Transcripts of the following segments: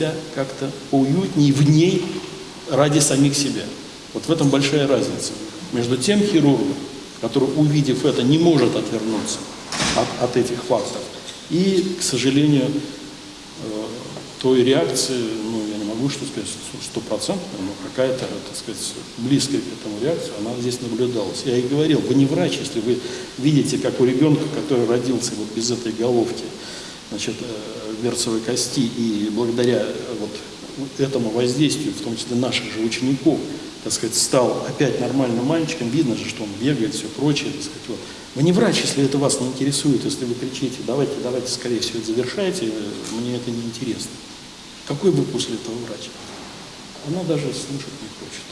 себя как-то уютней в ней ради самих себя. Вот в этом большая разница между тем хирургом, который, увидев это, не может отвернуться от, от этих фактов, и, к сожалению, э, той реакции, ну, я не могу что сказать стопроцентно, но какая-то, так сказать, близкая к этому реакция, она здесь наблюдалась. Я и говорил, вы не врач, если вы видите, как у ребенка, который родился вот без этой головки, значит, э, берцовой кости, и благодаря э, вот этому воздействию, в том числе наших же учеников, так сказать, стал опять нормальным мальчиком, видно же, что он бегает, все прочее, так сказать, вот. Вы не врач, если это вас не интересует, если вы кричите, давайте, давайте скорее все это завершайте, э, мне это не интересно. Какой вы после этого врач? Она даже слушать не хочет.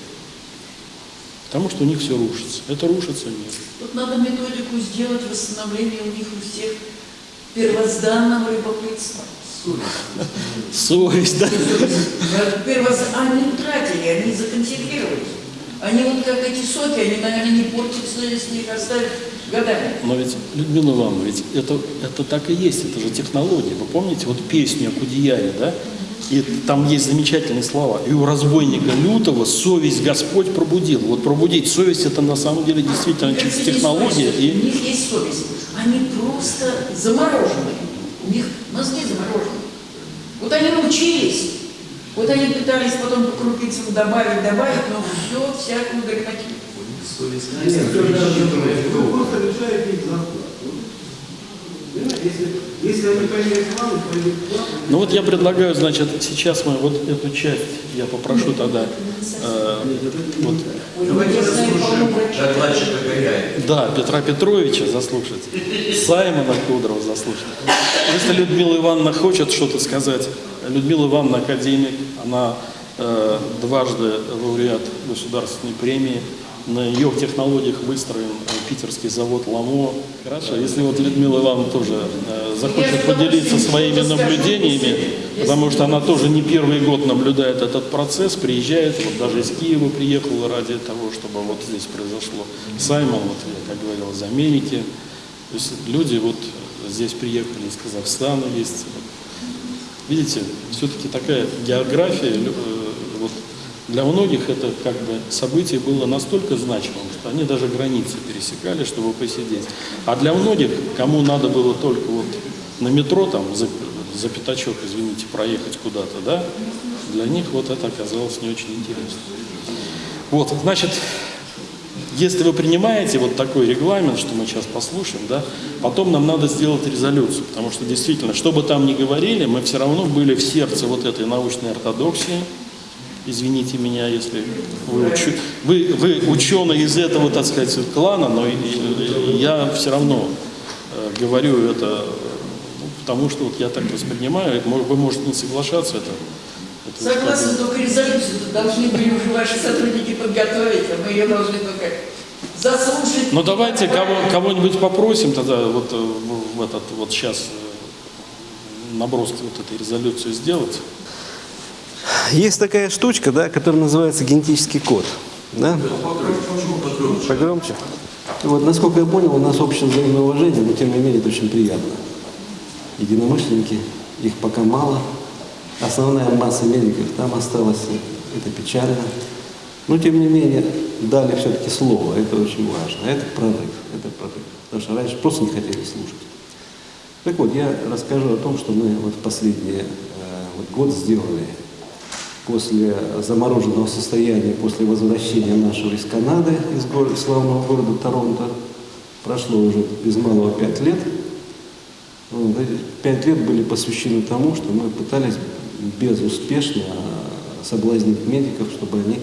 Потому что у них все рушится. Это рушится нет. Тут надо методику сделать восстановление у них у всех первозданного любопытства. Совесть, да? Первоз... Они утратили, они законсервировались. Они вот как эти соки, они, наверное, не портятся, если их оставить годами. Но ведь, Людмила Ивановна, ведь это, это так и есть, это же технология. Вы помните вот песню о Кудеяре, да? И там есть замечательные слова. И у разбойника лютого совесть Господь пробудил. Вот пробудить совесть это на самом деле действительно есть технология. совесть. У И них есть совесть. Они просто заморожены. У них мозги заморожены. Вот они научились. Вот они пытались потом по крупицам добавить, добавить, но все, всякую грехотину. Вы просто решаете их зарплату. Понимаете, Если, если они ну вот я предлагаю, значит, сейчас мы вот эту часть я попрошу тогда э, вот. Да, Петра Петровича заслушать, Саймона Кудрова заслушать. Если Людмила Ивановна хочет что-то сказать, Людмила Ивановна академик, она э, дважды лауреат государственной премии, на ее технологиях выстроен э, питерский завод «Ламо». Хорошо, если вот Людмила Ивановна тоже э, захочет поделиться своими наблюдениями, потому что она тоже не первый год наблюдает этот процесс, приезжает, вот даже из Киева приехала ради того, чтобы вот здесь произошло. Саймон, вот я как говорил, из Америки. То есть люди вот здесь приехали из Казахстана, есть. Видите, все-таки такая география, э, вот для многих это как бы событие было настолько значимым, что они даже границы пересекали, чтобы посидеть. А для многих, кому надо было только вот на метро там за, за пятачок, извините, проехать куда-то, да, для них вот это оказалось не очень интересно. Вот, значит, если вы принимаете вот такой регламент, что мы сейчас послушаем, да, потом нам надо сделать резолюцию, потому что действительно, что бы там ни говорили, мы все равно были в сердце вот этой научной ортодоксии. Извините меня, если вы, учу- вы, вы ученый из этого, так сказать, клана, но я все равно э, говорю это, ну, потому что вот я так воспринимаю, вы можете не соглашаться, это, Согласна, только резолюцию тут должны были уже ваши сотрудники подготовить, а мы ее должны только заслушать. Ну давайте кого, кого-нибудь попросим тогда вот э, в, в этот вот сейчас э, наброски вот этой резолюции сделать. Есть такая штучка, да, которая называется генетический код. Да? Погромче. Вот, насколько я понял, у нас общее взаимное уважение, но тем не менее это очень приятно. Единомышленники, их пока мало. Основная масса медиков там осталась, это печально. Но тем не менее дали все-таки слово, это очень важно. Это прорыв, это прорыв. Потому что раньше просто не хотели слушать. Так вот, я расскажу о том, что мы вот последний э, вот год сделали после замороженного состояния, после возвращения нашего из Канады, из города, славного города Торонто. Прошло уже без малого пять лет. Пять лет были посвящены тому, что мы пытались безуспешно соблазнить медиков, чтобы они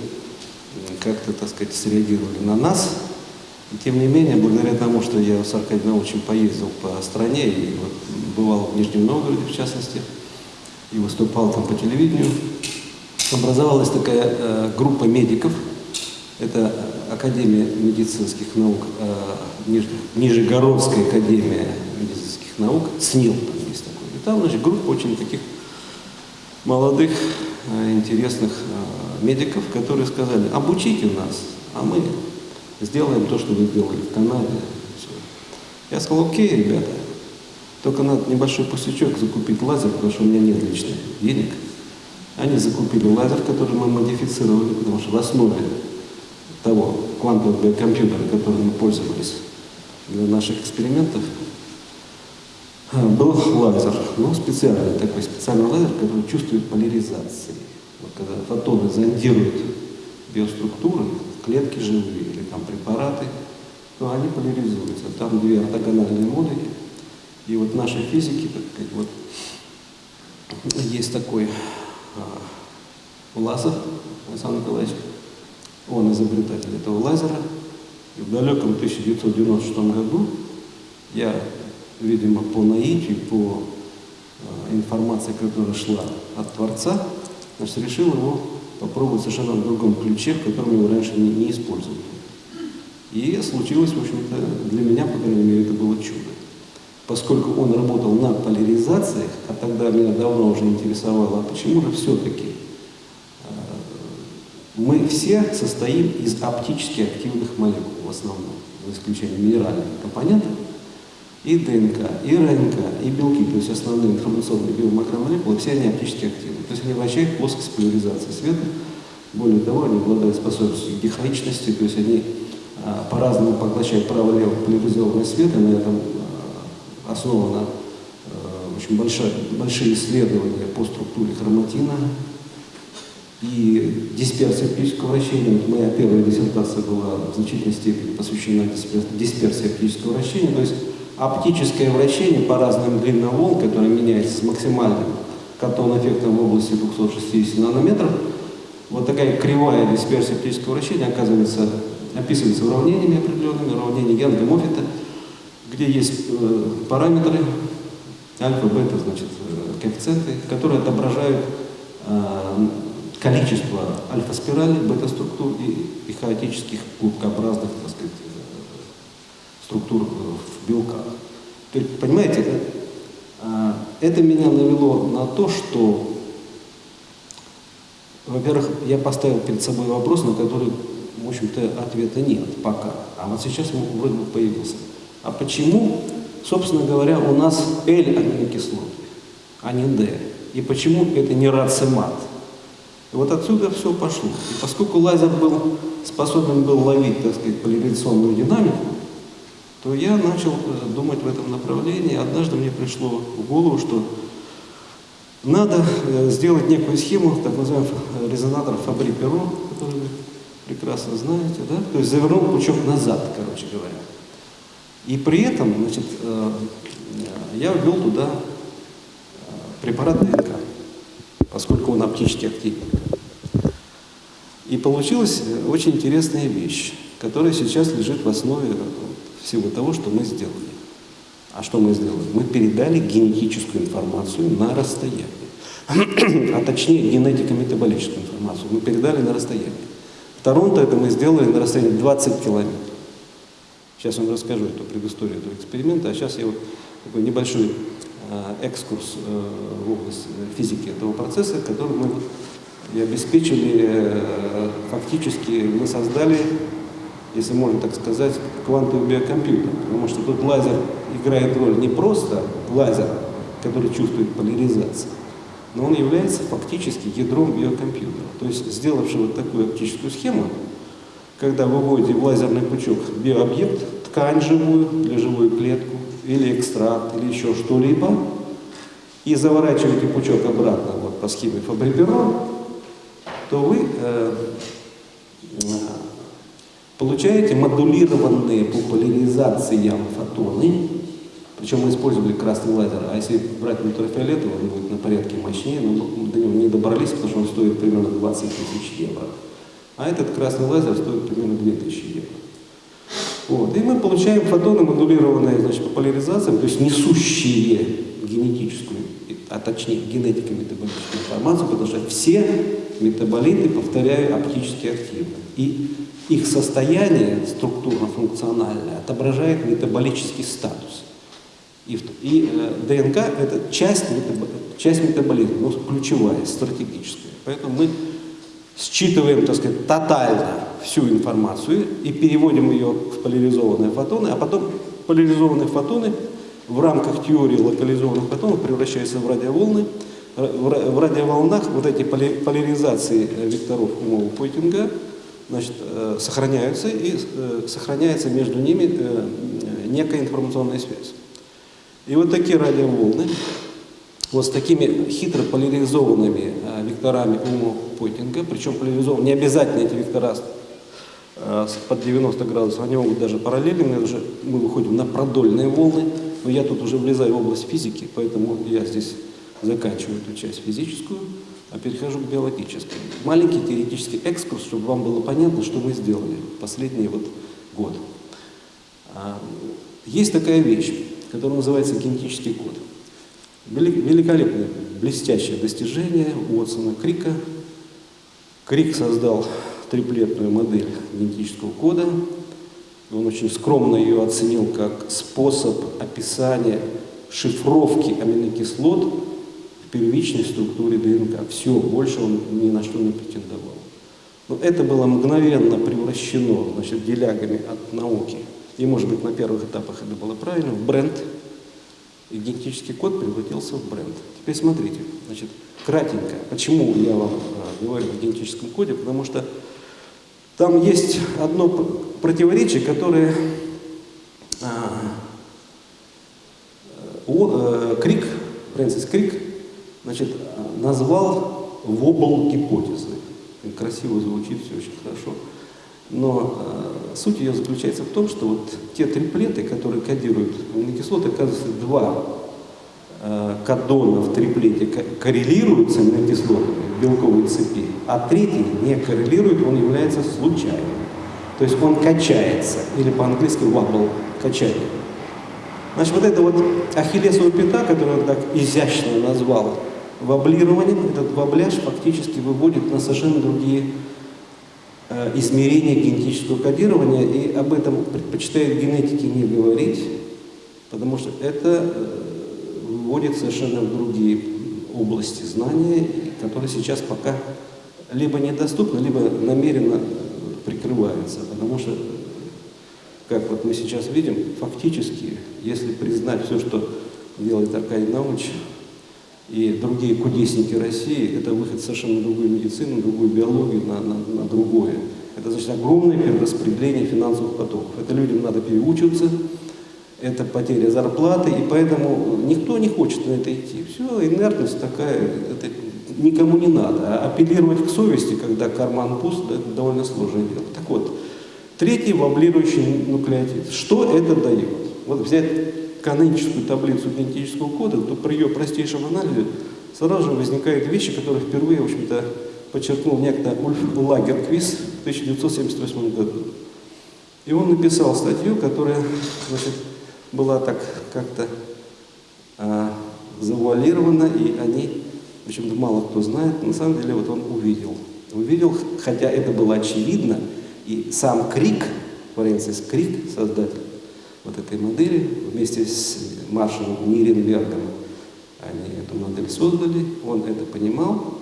как-то, так сказать, среагировали на нас. И тем не менее, благодаря тому, что я с Аркадием Научем поездил по стране и вот бывал в Нижнем Новгороде, в частности, и выступал там по телевидению, образовалась такая э, группа медиков. Это Академия медицинских наук, э, Ниж- Нижегородская академия медицинских наук, СНИЛ там есть такой. И там, значит, группа очень таких молодых, э, интересных э, медиков, которые сказали, обучите нас, а мы сделаем то, что вы сделали в Канаде. Я сказал, окей, ребята, только надо небольшой пустячок закупить лазер, потому что у меня нет личных денег. Они закупили лазер, который мы модифицировали, потому что в основе того квантового биокомпьютера, которым мы пользовались для наших экспериментов, а, был лазер, ну, специальный такой, специальный лазер, который чувствует поляризации. Вот когда фотоны зондируют биоструктуры, клетки живые или там препараты, то они поляризуются. Там две ортогональные модули. И вот наши физики, так сказать, вот есть такой Власов Александр Николаевич, он изобретатель этого лазера. И в далеком 1996 году я, видимо, по наитию, по э, информации, которая шла от Творца, значит, решил его попробовать совершенно в другом ключе, в котором его раньше не, не использовали. И случилось, в общем-то, для меня, по крайней мере, это было чудо. Поскольку он работал на поляризациях, а тогда меня давно уже интересовало, а почему же все-таки мы все состоим из оптически активных молекул в основном, за исключением минеральных компонентов, и ДНК, и РНК, и белки, то есть основные информационные биомакромолекулы, все они оптически активны. То есть они вращают плоскость поляризации света. Более того, они обладают способностью к дихаичности, то есть они а, по-разному поглощают право-лево поляризованный свет, и на этом а, основано а, очень большое, большие исследования по структуре хроматина, и дисперсия оптического вращения. Вот моя первая диссертация была в значительной степени посвящена дисперсии оптического вращения. То есть оптическое вращение по разным длинам волн, которое меняется с максимальным катон-эффектом в области 260 нанометров, вот такая кривая дисперсия оптического вращения оказывается, описывается уравнениями определенными, уравнения Янга Моффита, где есть э, параметры альфа, бета, значит, э, коэффициенты, которые отображают э, количество альфа-спиралей, бета-структур и, и хаотических клубкообразных так сказать, структур в белках. То есть, понимаете, а, это меня навело на то, что, во-первых, я поставил перед собой вопрос, на который, в общем-то, ответа нет пока. А вот сейчас вроде бы появился. А почему, собственно говоря, у нас L аминокислоты, а не D? И почему это не рацемат? И вот отсюда все пошло. И поскольку лазер был способен был ловить, так сказать, поляризационную динамику, то я начал э, думать в этом направлении. Однажды мне пришло в голову, что надо э, сделать некую схему, так называемый резонатор Фабри-Перо, который вы прекрасно знаете, да? То есть завернул пучок назад, короче говоря. И при этом, значит, э, я ввел туда препарат ДНК, поскольку он оптически активен. И получилась очень интересная вещь, которая сейчас лежит в основе всего того, что мы сделали. А что мы сделали? Мы передали генетическую информацию на расстояние. А точнее, генетико-метаболическую информацию мы передали на расстояние. В Торонто это мы сделали на расстоянии 20 километров. Сейчас я вам расскажу эту предысторию этого эксперимента, а сейчас я вот такой небольшой э, экскурс э, в область физики этого процесса, который мы и обеспечили, э, фактически мы создали, если можно так сказать, квантовый биокомпьютер. Потому что тут лазер играет роль не просто лазер, который чувствует поляризацию, но он является фактически ядром биокомпьютера. То есть, сделавши вот такую оптическую схему, когда вы вводите в лазерный пучок биообъект, ткань живую или живую клетку, или экстракт, или еще что-либо, и заворачиваете пучок обратно вот, по схеме Фабри-Перо, то вы э, э, получаете модулированные по поляризациям фотоны, причем мы использовали красный лазер, а если брать ультрафиолетовый, он будет на порядке мощнее, но мы до него не добрались, потому что он стоит примерно 20 тысяч евро. А этот красный лазер стоит примерно 2000 евро. Вот. И мы получаем фотоны, модулированные значит, по поляризациям, то есть несущие генетическую, а точнее генетико-метаболическую информацию, потому что все метаболиты, повторяю, оптически активны. И их состояние структурно-функциональное отображает метаболический статус. И, и э, ДНК – это часть, метабо, часть метаболизма, но ключевая, стратегическая. Поэтому мы считываем, так сказать, тотально всю информацию и переводим ее в поляризованные фотоны, а потом поляризованные фотоны в рамках теории локализованных фотонов превращаются в радиоволны, в ра- в радиоволнах вот эти поляризации э, векторов умового Пойтинга значит, э, сохраняются, и э, сохраняется между ними некая информационная связь. И вот такие радиоволны, вот с такими хитро поляризованными векторами умового Пойтинга, причем поляризованы, не обязательно эти вектора под 90 градусов, они могут даже параллельными, уже мы выходим на продольные волны, но я тут уже влезаю в область физики, поэтому я здесь заканчиваю эту часть физическую, а перехожу к биологической. Маленький теоретический экскурс, чтобы вам было понятно, что мы сделали последний вот год. А, Есть такая вещь, которая называется генетический код. Вели- Великолепное, блестящее достижение Уотсона Крика. Крик создал триплетную модель генетического кода. Он очень скромно ее оценил как способ описания шифровки аминокислот в первичной структуре ДНК. Все, больше он ни на что не претендовал. Но это было мгновенно превращено значит, делягами от науки, и, может быть, на первых этапах это было правильно, в бренд. И генетический код превратился в бренд. Теперь смотрите, значит, кратенько, почему я вам говорю о генетическом коде, потому что там есть одно противоречие, которое а, э, Крик, Фрэнсис Крик, значит, назвал вобл гипотезы. Красиво звучит, все очень хорошо. Но э, суть ее заключается в том, что вот те триплеты, которые кодируют аминокислоты, оказывается, два э, кадона в триплете ко- коррелируют с аминокислотами белковой цепи, а третий не коррелирует, он является случайным. То есть он качается, или по-английски wobble, качание. Значит, вот это вот ахиллесова пята, которую он так изящно назвал воблированием, этот вобляж фактически выводит на совершенно другие э, измерения генетического кодирования, и об этом предпочитают генетики не говорить, потому что это выводит совершенно в другие области знания, которые сейчас пока либо недоступны, либо намеренно прикрываются, потому что как вот мы сейчас видим, фактически, если признать все, что делает Аркадий Наумович и другие кудесники России, это выход совершенно другую медицину, другую биологию, на, на, на другое. Это значит огромное перераспределение финансовых потоков. Это людям надо переучиваться, это потеря зарплаты, и поэтому никто не хочет на это идти. Все, инертность такая, это никому не надо. А апеллировать к совести, когда карман пуст, это довольно сложное дело. Так вот, Третий воблирующий нуклеотид. Что это дает? Вот взять каноническую таблицу генетического кода, то при ее простейшем анализе сразу же возникают вещи, которые впервые, в общем-то, подчеркнул некто Ульф Лагерквист в 1978 году. И он написал статью, которая значит, была так как-то а, завуалирована, и они, в общем-то, мало кто знает. На самом деле, вот он увидел. Увидел, хотя это было очевидно, и сам Крик, Фрэнсис Крик, создатель вот этой модели, вместе с Маршалом Ниренбергом, они эту модель создали, он это понимал,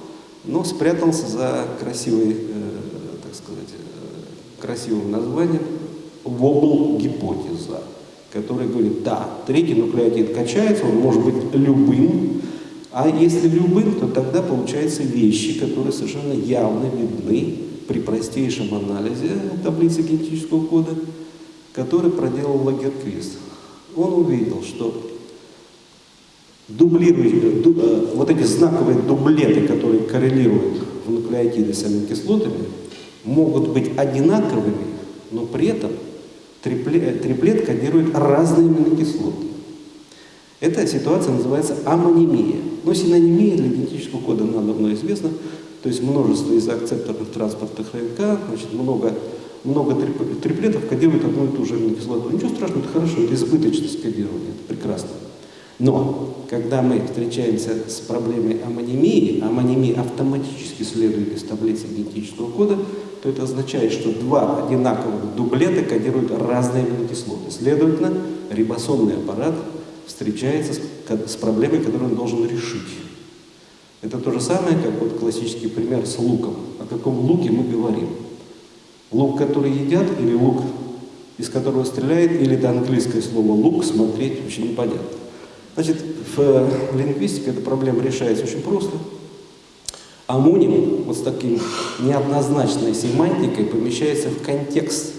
но спрятался за красивой, э, так сказать, э, красивым названием вобл гипотеза, который говорит, да, третий нуклеотид качается, он может быть любым, а если любым, то тогда получаются вещи, которые совершенно явно видны при простейшем анализе таблицы генетического кода, который проделал Лагерквист. Он увидел, что дублирующие, ду- э, вот эти знаковые дублеты, которые коррелируют в нуклеотиды с аминокислотами, могут быть одинаковыми, но при этом трипле- триплет кодирует разные аминокислоты. Эта ситуация называется амонимия. Но синонимия для генетического кода нам давно известна. То есть множество изоакцепторных транспортных РНК, значит, много, много трип- триплетов кодируют одну и ту же аминокислоту. Ничего страшного, это хорошо, это избыточность кодирования, это прекрасно. Но когда мы встречаемся с проблемой амонимии, амонимия автоматически следует из таблицы генетического кода, то это означает, что два одинаковых дублета кодируют разные аминокислоты. Следовательно, рибосомный аппарат встречается с, с проблемой, которую он должен решить. Это то же самое, как вот классический пример с луком. О каком луке мы говорим? Лук, который едят, или лук, из которого стреляет, или это английское слово лук, смотреть очень непонятно. Значит, в, э, в лингвистике эта проблема решается очень просто. Амоним вот с таким неоднозначной семантикой помещается в контекст.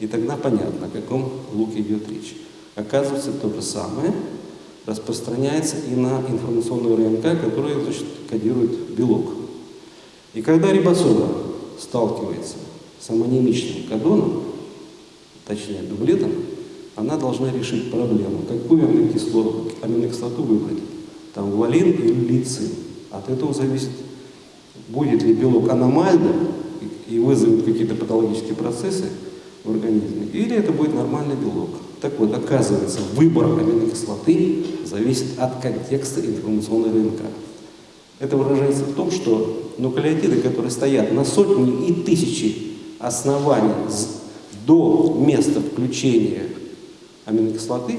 И тогда понятно, о каком луке идет речь. Оказывается, то же самое распространяется и на информационную РНК, которая значит, кодирует белок. И когда рибосома сталкивается с амонимичным кодоном, точнее дублетом, она должна решить проблему, какую аминокислоту, аминокислоту выбрать. Там валин или лицин. От этого зависит, будет ли белок аномальным и вызовет какие-то патологические процессы в организме, или это будет нормальный белок. Так вот, оказывается, выбор аминокислоты зависит от контекста информационной РНК. Это выражается в том, что нуклеотиды, которые стоят на сотни и тысячи оснований до места включения аминокислоты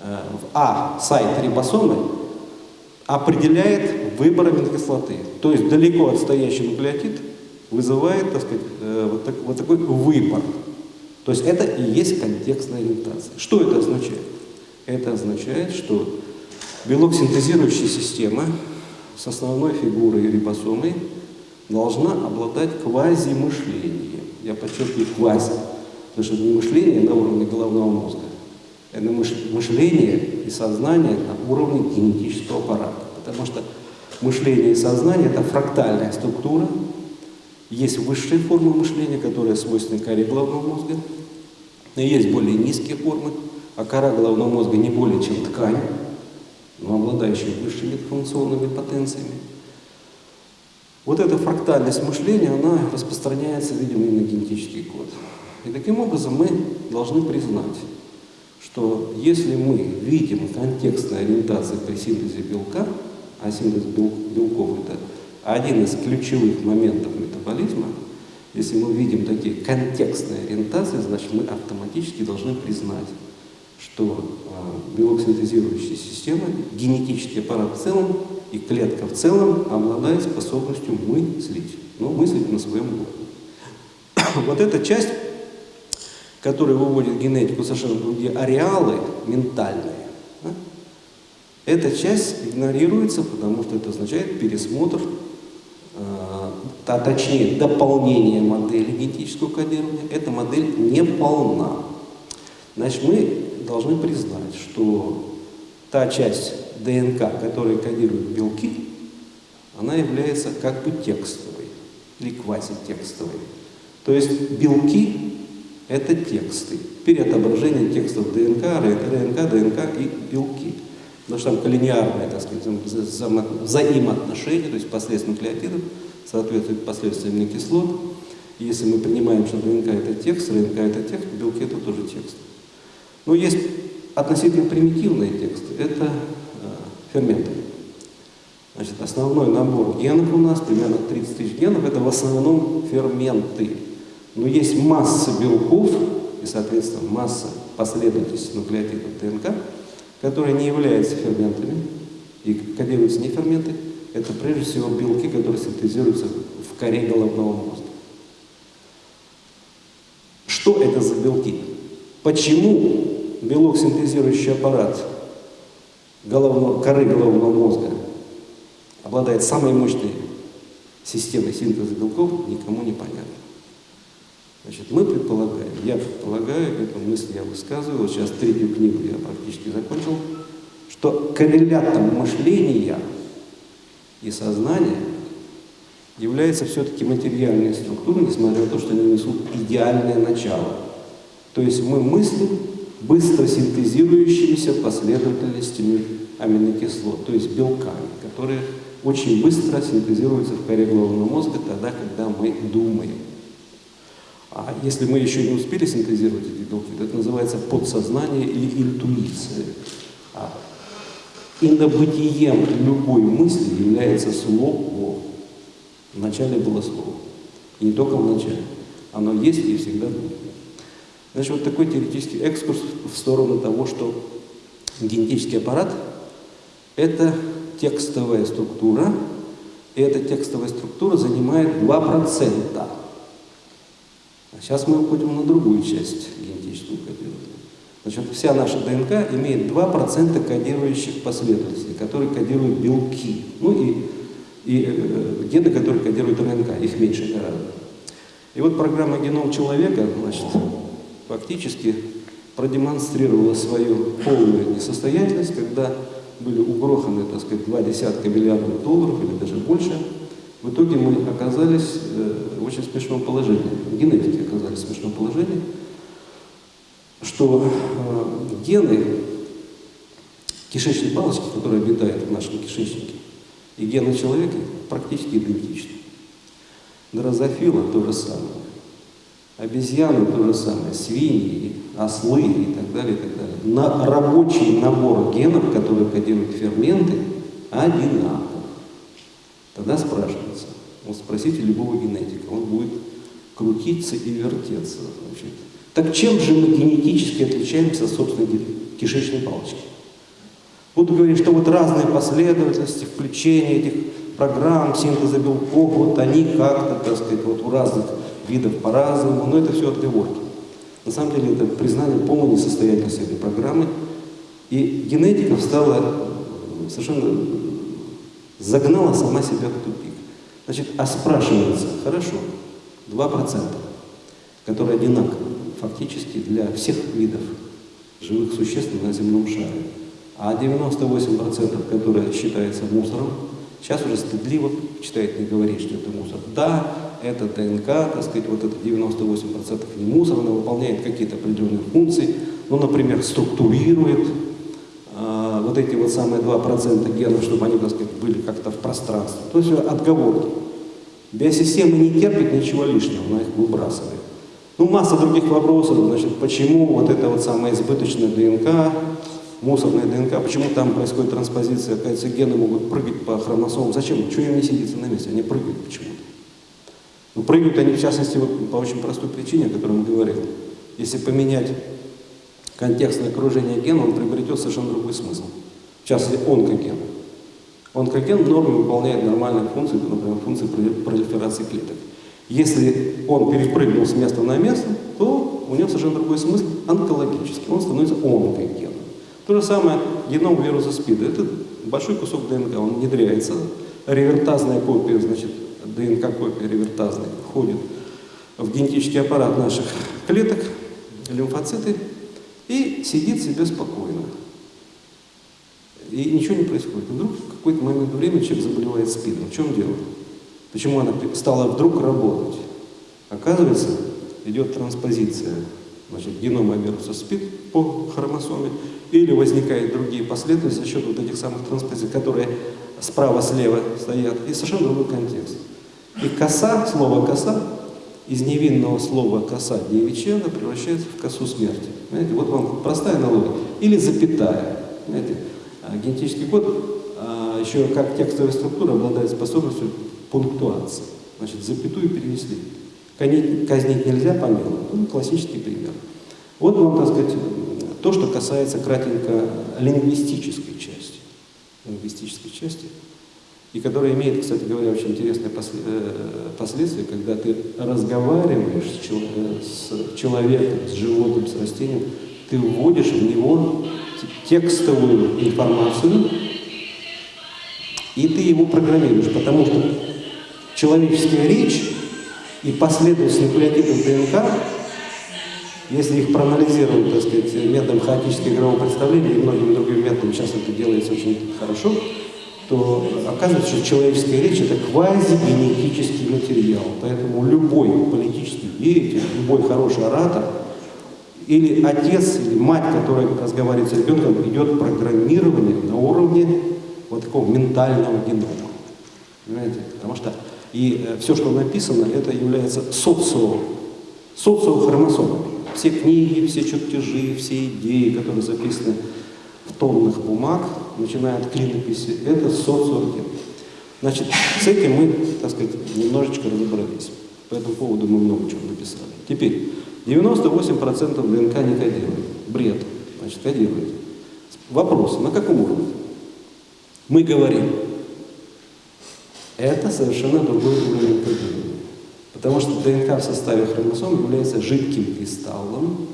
э, в А сайт рибосомы, определяет выбор аминокислоты. То есть далеко отстоящий нуклеотид вызывает так сказать, э, вот, так, вот такой выбор. То есть это и есть контекстная ориентация. Что это означает? Это означает, что белок синтезирующей системы с основной фигурой рибосомой должна обладать квазимышлением. Я подчеркиваю квази, потому что это не мышление на уровне головного мозга, это мышление и сознание на уровне генетического аппарата. Потому что мышление и сознание – это фрактальная структура, есть высшие формы мышления, которые свойственны коре головного мозга, и есть более низкие формы, а кора головного мозга не более чем ткань, но обладающая высшими функционными потенциями. Вот эта фрактальность мышления, она распространяется, видимо, и на генетический код. И таким образом мы должны признать, что если мы видим контекстной ориентации при синтезе белка, а синтез белков – это один из ключевых моментов метаболизма, если мы видим такие контекстные ориентации, значит мы автоматически должны признать, что э, белок синтезирующей системы, генетический аппарат в целом и клетка в целом обладает способностью мыслить, но мыслить на своем уровне. Вот эта часть, которая выводит генетику совершенно другие ареалы ментальные, да, эта часть игнорируется, потому что это означает пересмотр а точнее дополнение модели генетического кодирования, эта модель не полна. Значит, мы должны признать, что та часть ДНК, которая кодирует белки, она является как бы текстовой или квазитекстовой. То есть белки – это тексты, переотображение текстов ДНК, РНК, ДНК и белки. Потому что там коллинеарное, так сказать, взаимоотношения, то есть последствия нуклеотидов – соответствует последствиям аминокислот. И если мы принимаем, что ДНК это текст, РНК это текст, белки это тоже текст. Но есть относительно примитивные тексты, это э, ферменты. Значит, основной набор генов у нас, примерно 30 тысяч генов, это в основном ферменты. Но есть масса белков и, соответственно, масса последовательности нуклеотидов ДНК, которые не являются ферментами и кодируются не ферменты, это прежде всего белки, которые синтезируются в коре головного мозга. Что это за белки? Почему белок, синтезирующий аппарат головного, коры головного мозга обладает самой мощной системой синтеза белков, никому не понятно. Значит, мы предполагаем, я предполагаю, эту мысль я высказываю, сейчас третью книгу я практически закончил, что коррелятом мышления и сознание является все-таки материальной структурой, несмотря на то, что они несут идеальное начало. То есть мы мыслим быстро синтезирующимися последовательностями аминокислот, то есть белками, которые очень быстро синтезируются в коре головного мозга тогда, когда мы думаем. А если мы еще не успели синтезировать эти белки, то это называется подсознание или интуиция. А Инобытием любой мысли является слово. Вначале было слово. И не только в начале. Оно есть и всегда будет. Значит, вот такой теоретический экскурс в сторону того, что генетический аппарат – это текстовая структура, и эта текстовая структура занимает 2%. А сейчас мы уходим на другую часть генетического кодирования. Значит, вся наша ДНК имеет 2% кодирующих последовательностей, которые кодируют белки. Ну и, и э, гены, которые кодируют РНК, их меньше гораздо. И вот программа «Геном человека» значит, фактически продемонстрировала свою полную несостоятельность, когда были угроханы, так сказать, два десятка миллиардов долларов или даже больше. В итоге мы оказались э, в очень смешном положении. Генетики оказались в смешном положении, что э, гены кишечной палочки, которые обитают в нашем кишечнике, и гены человека практически идентичны. Дрозофила то же самое. Обезьяны то же самое, свиньи, ослы и так далее, и так далее. На рабочий набор генов, которые кодируют ферменты, одинаков. Тогда спрашивается, вот спросите любого генетика, он будет крутиться и вертеться. Значит. Так чем же мы генетически отличаемся от собственной кишечной палочки? Буду говорить, что вот разные последовательности включения этих программ, синтеза белков, вот они как-то, так сказать, вот у разных видов по-разному, но это все отговорки. На самом деле это признание полной несостоятельности этой программы. И генетика стала совершенно загнала сама себя в тупик. Значит, а спрашивается, хорошо, 2%, которые одинаковы фактически для всех видов живых существ на земном шаре, а 98%, которые считаются мусором, сейчас уже стыдливо считает не говорить, что это мусор. Да, это ДНК, так сказать, вот это 98% не мусор, она выполняет какие-то определенные функции, ну, например, структурирует вот эти вот самые 2% генов, чтобы они, так сказать, были как-то в пространстве. То есть отговорки. Биосистема не терпит ничего лишнего, она их выбрасывает. Ну, масса других вопросов, значит, почему вот эта вот самая избыточная ДНК, мусорная ДНК, почему там происходит транспозиция, оказывается, гены могут прыгать по хромосомам. Зачем? Чего им не сидится на месте? Они прыгают почему-то. Ну, прыгают они, в частности, вот, по очень простой причине, о которой он говорил. Если поменять контекстное окружение гена, он приобретет совершенно другой смысл. В частности, онкоген. Онкоген в норме выполняет нормальные функции, например, функции пролиферации клеток. Если он перепрыгнул с места на место, то у него совершенно другой смысл онкологический. Он становится онкогеном. То же самое геном вируса СПИДа. Это большой кусок ДНК, он внедряется. Ревертазная копия, значит, ДНК-копия ревертазная, входит в генетический аппарат наших клеток, лимфоциты, и сидит себе спокойно. И ничего не происходит. Вдруг в какой-то момент времени человек заболевает СПИДом. В чем дело? Почему она стала вдруг работать? Оказывается, идет транспозиция значит, генома вируса СПИД по хромосоме, или возникают другие последовательности за счет вот этих самых транспозиций, которые справа-слева стоят, и совершенно другой контекст. И коса, слово коса, из невинного слова коса девичья, превращается в косу смерти. Понимаете? Вот вам простая аналогия. Или запятая. Понимаете? А генетический код а, еще как текстовая структура обладает способностью пунктуации. Значит, запятую перенесли. Казнить нельзя по. Ну, классический пример. Вот вам, так сказать, то, что касается кратенько лингвистической части. Лингвистической части. И которая имеет, кстати говоря, очень интересные э, последствия, когда ты разговариваешь с человеком, с животным, с растением, ты вводишь в него текстовую информацию, и ты его программируешь, потому что человеческая речь и последовательность нуклеотидов ДНК, если их проанализировать, так сказать, методом хаотического игрового представления и многими другими методами, сейчас это делается очень хорошо, то оказывается, что человеческая речь – это квазигенетический материал. Поэтому любой политический деятель, любой хороший оратор или отец, или мать, которая разговаривает с ребенком, идет программирование на уровне вот такого ментального генома. Понимаете? Потому что и э, все, что написано, это является социо, социохромосомами. Все книги, все чертежи, все идеи, которые записаны в тоннах бумаг, начиная от клинописи, это социоген. Значит, с этим мы, так сказать, немножечко разобрались. По этому поводу мы много чего написали. Теперь, 98% ДНК не кодирует. Бред. Значит, кодирует. Вопрос, на каком уровне? Мы говорим, это совершенно другой уровень кодирования. Потому что ДНК в составе хромосом является жидким кристаллом,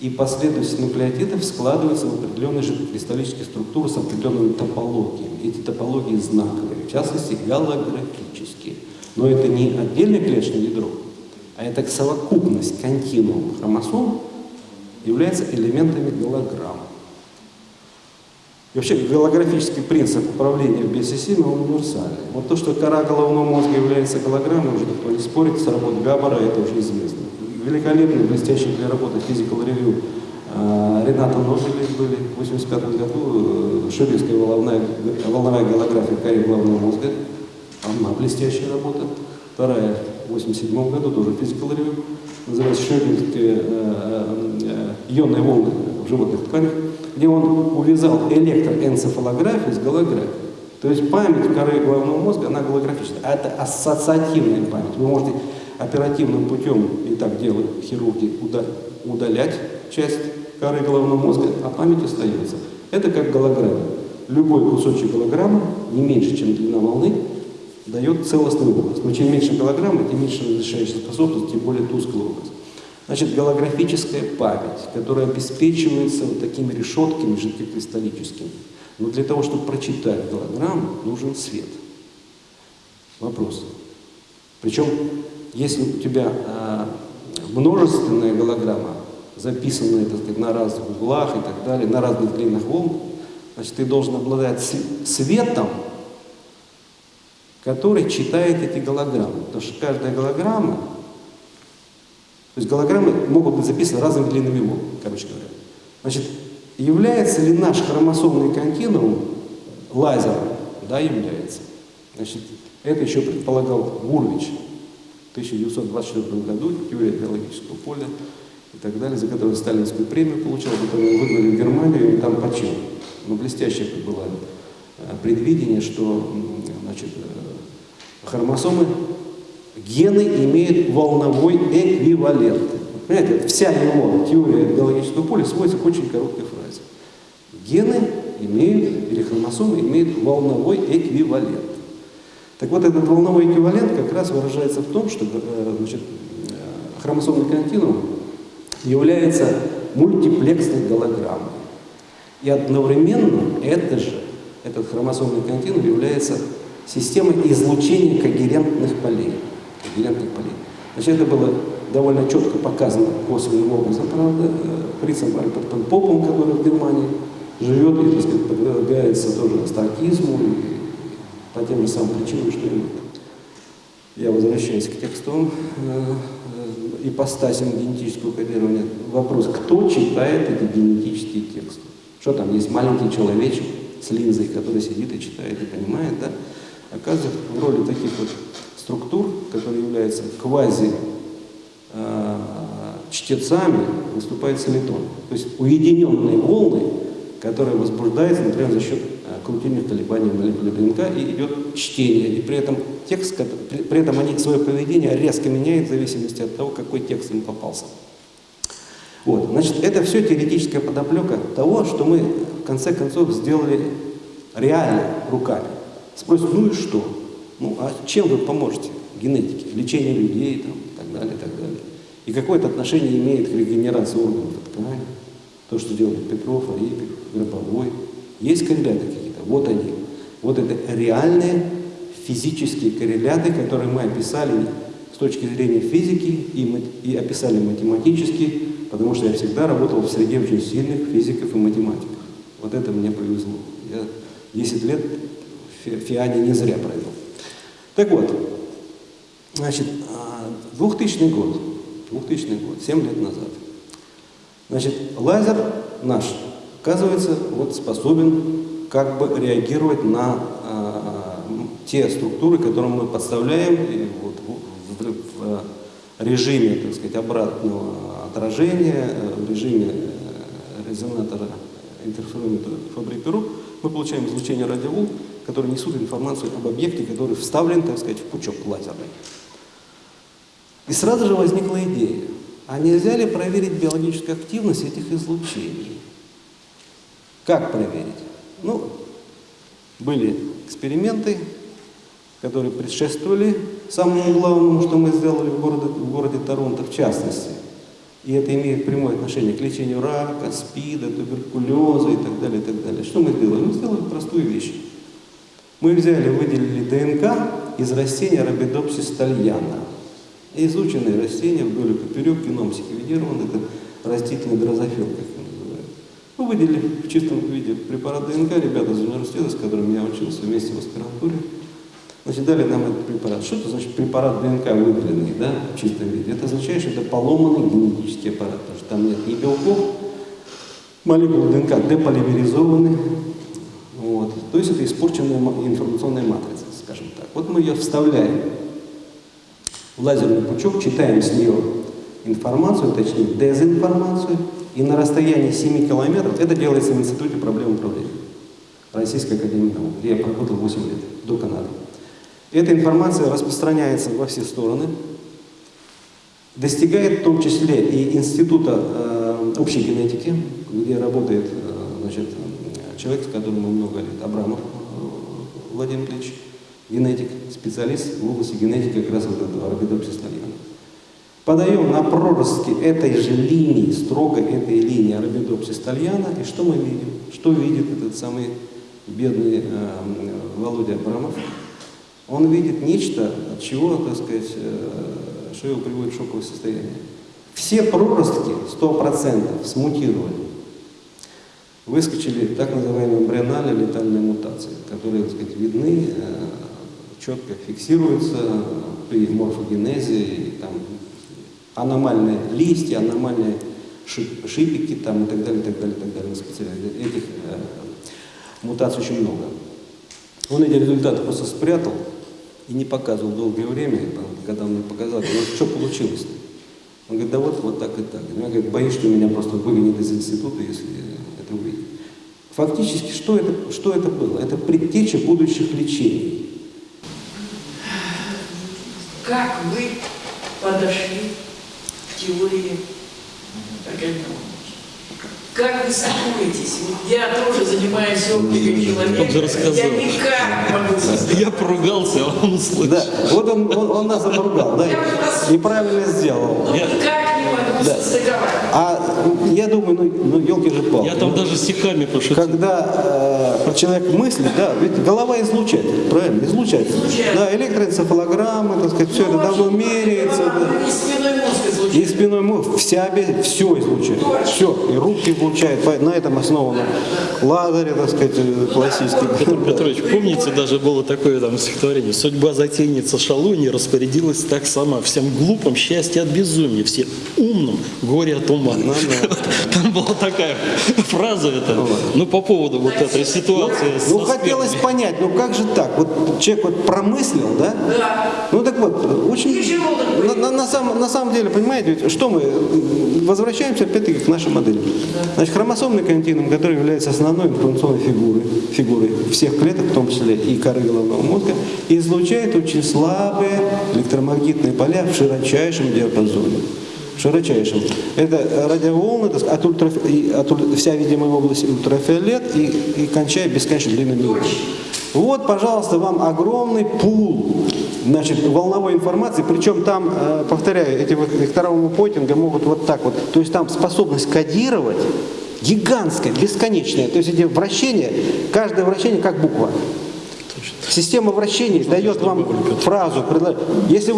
И последовательность нуклеотидов складывается в определенные жидкокристаллические структуры с определенными топологиями. Эти топологии знаковые, в частности, голографические. Но это не отдельное клеточное ядро, а это совокупность континуума хромосом является элементами голограмм. И вообще голографический принцип управления в биосистеме универсальный. Вот то, что кора головного мозга является голограммой, уже никто не спорит, с работы Габбара это уже известно. Великолепный, блестящий для работы Physical Review э, Рената Нобелей были в 1985 году, э, Шебельская волновая, волновая голография коры головного мозга, одна блестящая работа. Вторая в 1987 году, тоже Physical Review, называется Шебельские э, э, ионные волны в животных тканях, где он увязал электроэнцефалографию с голографией. То есть память коры головного мозга, она голографическая. А это ассоциативная память. Вы можете оперативным путем, и так делают хирурги, уда- удалять часть коры головного мозга, а память остается. Это как голограмма. Любой кусочек голограммы, не меньше, чем длина волны, дает целостный образ. Но чем меньше голограммы, тем меньше разрешающая способность, тем более тусклый образ. Значит, голографическая память, которая обеспечивается вот такими решетками жидкокристаллическими. Но для того, чтобы прочитать голограмму, нужен свет. Вопрос. Причем, если у тебя а, множественная голограмма, записанная так сказать, на разных углах и так далее, на разных длинах волн, значит, ты должен обладать св- светом, который читает эти голограммы. Потому что каждая голограмма, то есть голограммы могут быть записаны разными длинными волн, короче говоря. Значит, является ли наш хромосомный континуум лазером? Да, является. Значит, это еще предполагал Гурвич 1924 году, теория биологического поля и так далее, за которую Сталинскую премию получил, потом его выгнали в Германию и там почил. Но блестящее это было э, предвидение, что значит, э, хромосомы, гены имеют волновой эквивалент. Понимаете, вся его теория биологического поля сводится к очень короткой фразе. Гены имеют, или хромосомы имеют волновой эквивалент. Так вот, этот волновой эквивалент как раз выражается в том, что э, значит, э, хромосомный континуум является мультиплексной голограммой. И одновременно это же, этот хромосомный континуум является системой излучения когерентных полей. Когерентных полей. Значит, это было довольно четко показано косвенным образом, правда, э, Фрицем Альбертом Попом, который в Германии живет и, так сказать, подвергается тоже астаркизму и по тем же самым причинам, что. Я возвращаюсь к текстовым э, э, ипостасям генетического кодирования. Вопрос, кто читает эти генетические тексты? Что там, есть маленький человечек с линзой, который сидит и читает и понимает, да? Оказывается, в роли таких вот структур, которые являются квази э, чтецами, выступает солитон. То есть уединенные волны, которые возбуждаются, например, за счет э, крутильных колебаний молекулы ДНК, и идет чтение. И при этом текст, при, этом они свое поведение резко меняют в зависимости от того, какой текст им попался. Вот, значит, это все теоретическая подоплека того, что мы в конце концов сделали реально руками. Спросят, ну и что? Ну, а чем вы поможете генетике? Лечение людей там, и так далее, и так далее. И какое это отношение имеет к регенерации органов и тканей? То, что делает Петров, Арипик, Гробовой. Есть корреляты какие-то? Вот они. Вот это реальные физические корреляты, которые мы описали с точки зрения физики и, и описали математически, потому что я всегда работал в среде очень сильных физиков и математиков. Вот это мне повезло. Я 10 лет в Фи- Фиане не зря провел. Так вот, значит, а, 2000 год, 2000 год, 7 лет назад. Значит, лазер наш, оказывается, вот способен как бы реагировать на м, те структуры, которые мы подставляем и вот в, в- в режиме, так сказать, обратного отражения, э, в режиме э, резонатора интерферометра Фабри-Перу, мы получаем излучение радиоволн, которые несут информацию об объекте, который вставлен, так сказать, в пучок лазерный. И сразу же возникла идея, а нельзя ли проверить биологическую активность этих излучений? Как проверить? Ну, были эксперименты, которые предшествовали самому главному, что мы сделали в городе, в городе Торонто, в частности. И это имеет прямое отношение к лечению рака, СПИДа, туберкулеза и так далее, и так далее. Что мы сделали? Мы сделали простую вещь. Мы взяли, выделили ДНК из растения Arabidopsis thaliana. Изученное растение вдоль и поперек, геном секвенирован, это растительный дрозофил, как его называют. Мы выделили в чистом виде препарат ДНК, ребята из университета, с которыми я учился вместе в аспирантуре, значит, дали нам этот препарат. Что это значит препарат ДНК выделенный, да, в чистом виде? Это означает, что это поломанный генетический аппарат, потому что там нет ни белков, молекулы ДНК деполимеризованы, вот. То есть это испорченная ма- информационная матрица, скажем так. Вот мы ее вставляем лазерный пучок, читаем с нее информацию, точнее дезинформацию, и на расстоянии 7 километров, это делается в Институте проблем управления Российской Академии Наук, где я проработал 8 лет, до Канады. Эта информация распространяется во все стороны, достигает в том числе и Института э, общей генетики, где работает э, значит, э, человек, с которым мы много лет, Абрамов э, Владимир Ильич, генетик, специалист в области генетики как раз вот этого thaliana. Подаем на проростки этой же линии, строго этой линии thaliana, и что мы видим? Что видит этот самый бедный э, Володя Абрамов? Он видит нечто, от чего, так сказать, э, что его приводит в шоковое состояние. Все проростки 100% смутировали. Выскочили так называемые эмбриональные летальные мутации, которые, так сказать, видны, э, четко фиксируются при морфогенезе, там аномальные листья, аномальные шип- шипики там, и так далее, и так далее, и так далее. Специально Этих э, мутаций очень много. Он эти результаты просто спрятал и не показывал долгое время. Когда он мне показал, говорю, что получилось-то? Он говорит, да вот, вот так и так. Я говорю, боюсь, что меня просто выгонят из института, если это увидят. Фактически, что это, что это было? Это предтеча будущих лечений. Как вы подошли к теории организма? Как вы сокуетесь? Вот я тоже занимаюсь оптикой человека. Я никак не могу создать. Я поругался, а он услышал. Да, вот он, он, он нас обругал, да, и, правильно сделал. Ну, никак не могу Да. состыковать. А я думаю, ну, ну елки же палки. Я там даже стихами пошутил. Когда э, человек мыслит, да, ведь голова излучает, правильно, излучает. Излучает. Да, электроэнцефалограммы, так сказать, все это давно меряется. да. И спиной мозг И излучает. спиной мозг, вся, все излучает. Все, и руки излучает. По- На этом основано лазеры, так сказать, э, классические. Петр Петрович, помните, даже было такое там стихотворение «Судьба затейница шалуньи распорядилась так сама, всем глупым счастье от безумия, все умным горе от ума». Ну да. Там была такая фраза, это, ну, по поводу вот этой ситуации. Ну, со хотелось понять, ну как же так? Вот человек вот промыслил, да? Да. Ну так вот, очень... На, на- на самом, на самом деле, понимаете, ведь что мы, возвращаемся опять-таки к нашей модели. Значит, хромосомный континуум, который является основной информационной фигурой, фигурой всех клеток, в том числе и коры головного мозга, излучает очень слабые электромагнитные поля в широчайшем диапазоне. В широчайшем. Это радиоволны, так от ультраф- и от вся видимая область ультрафиолет и, и кончая бесконечно длинными. Вот, пожалуйста, вам огромный пул значит, волновой информации, причем там, э, повторяю, эти вот вектора Пойтинга могут вот так вот, то есть там способность кодировать гигантская, бесконечная, то есть эти вращения, каждое вращение как буква. Система вращений дает вам фразу, если вы